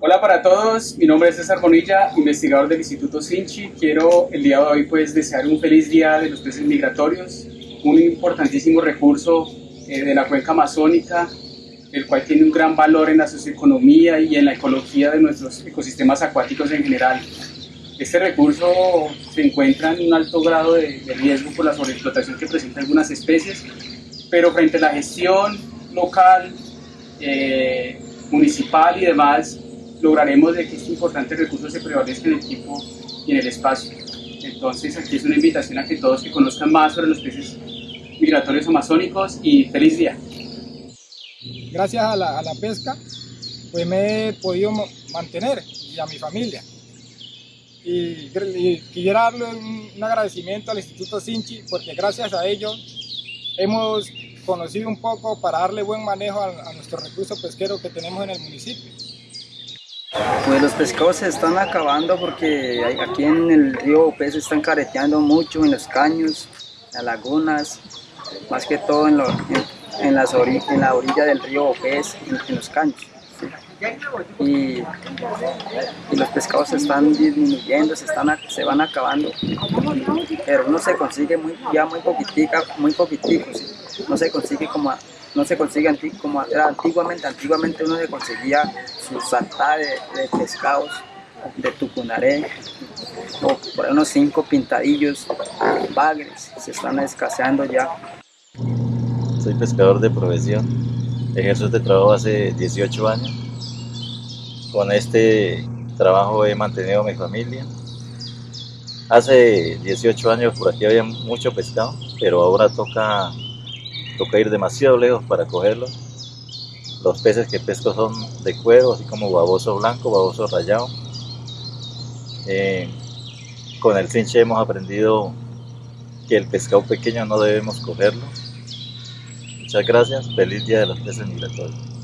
Hola para todos, mi nombre es César Bonilla, investigador del Instituto Sinchi. Quiero el día de hoy pues desear un feliz día de los peces migratorios, un importantísimo recurso eh, de la cuenca amazónica, el cual tiene un gran valor en la socioeconomía y en la ecología de nuestros ecosistemas acuáticos en general. Este recurso se encuentra en un alto grado de, riesgo por la sobreexplotación que presentan algunas especies, pero frente a la gestión local, eh, municipal y demás, lograremos de que este importante recurso se prevalezca en el equipo y en el espacio. Entonces aquí es una invitación a que todos que conozcan más sobre los peces migratorios amazónicos y feliz día. Gracias a la, pesca pues me he podido mantener y a mi familia. Y, quiero darle un, agradecimiento al Instituto Sinchi porque gracias a ello hemos conocido un poco para darle buen manejo a nuestro recurso pesquero que tenemos en el municipio. Pues los pescados se están acabando porque aquí en el río se están careteando mucho en los caños, en las lagunas, más que todo en, las en la orilla del río Opés, en, los caños. Y, los pescados se están disminuyendo, se, están, se van acabando, pero uno se consigue muy, ya muy poquitica, muy poquiticos, no se consigue como no se consigue como era antiguamente, antiguamente uno se conseguía su salta de, pescados de tucunaré o por unos cinco pintadillos, bagres, se están escaseando ya. Soy pescador de profesión, ejerzo este trabajo hace 18 años. Con este trabajo he mantenido a mi familia. Hace 18 años por aquí había mucho pescado, pero ahora toca toca ir demasiado lejos para cogerlos. Los peces que pesco son de cuero, así como baboso blanco, baboso rayado. Eh, con el cinche hemos aprendido que el pescado pequeño no debemos cogerlo. Muchas gracias, feliz día de los peces migratorios.